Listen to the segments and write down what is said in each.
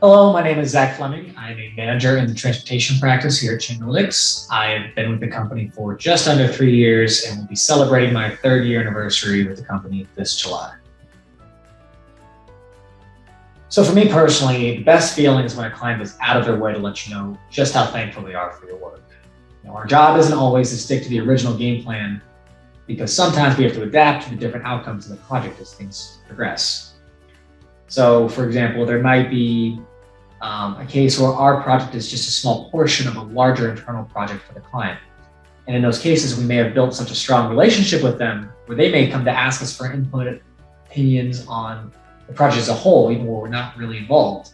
Hello, my name is Zach Fleming. I'm a manager in the transportation practice here at Chainalytics. I have been with the company for just under three years and will be celebrating my third year anniversary with the company this July. So for me personally, the best feeling is when a client is out of their way to let you know just how thankful they are for your work. Know, our job isn't always to stick to the original game plan because sometimes we have to adapt to the different outcomes of the project as things progress. So for example, there might be um, a case where our project is just a small portion of a larger internal project for the client. And in those cases, we may have built such a strong relationship with them where they may come to ask us for input, opinions on the project as a whole, even where we're not really involved.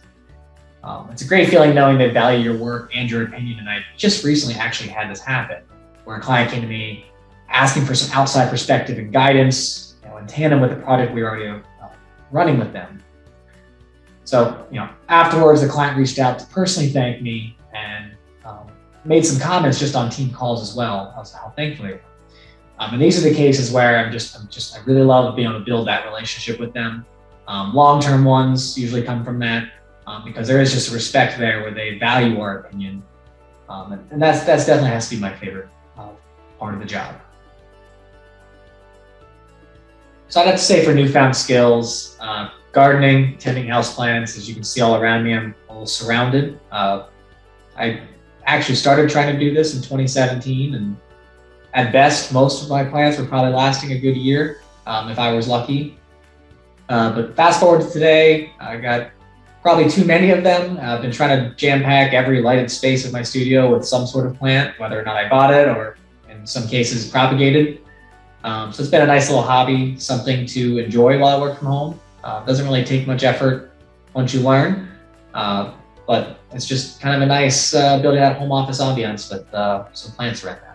Um, it's a great feeling knowing they value your work and your opinion. And I just recently actually had this happen where a client came to me asking for some outside perspective and guidance you know, in tandem with the project we were already uh, running with them. So, you know, afterwards, the client reached out to personally thank me and um, made some comments just on team calls as well, as how thankful they were. Um, and these are the cases where I'm just, I'm just, I really love being able to build that relationship with them. Um, long-term ones usually come from that um, because there is just a respect there where they value our opinion. Um, and, and, that's, that's definitely has to be my favorite uh, part of the job. So I'd have to say for newfound skills, uh, gardening, tending houseplants, as you can see all around me, I'm all surrounded. Uh, I actually started trying to do this in 2017 and at best, most of my plants were probably lasting a good year um, if I was lucky. Uh, but fast forward to today, I got probably too many of them. I've been trying to jam pack every lighted space of my studio with some sort of plant, whether or not I bought it or in some cases propagated. Um, so it's been a nice little hobby, something to enjoy while I work from home. Uh, doesn't really take much effort once you learn, uh, but it's just kind of a nice uh, building out home office ambiance with uh, some plants around that.